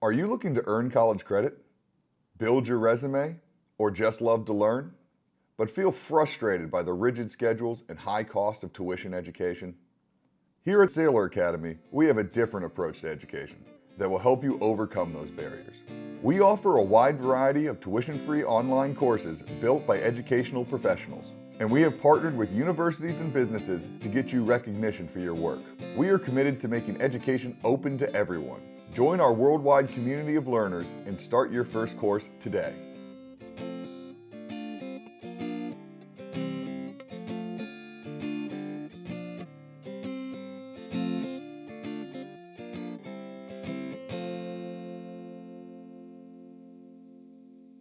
Are you looking to earn college credit, build your resume, or just love to learn, but feel frustrated by the rigid schedules and high cost of tuition education? Here at Saylor Academy, we have a different approach to education that will help you overcome those barriers. We offer a wide variety of tuition-free online courses built by educational professionals. And we have partnered with universities and businesses to get you recognition for your work. We are committed to making education open to everyone Join our worldwide community of learners and start your first course today.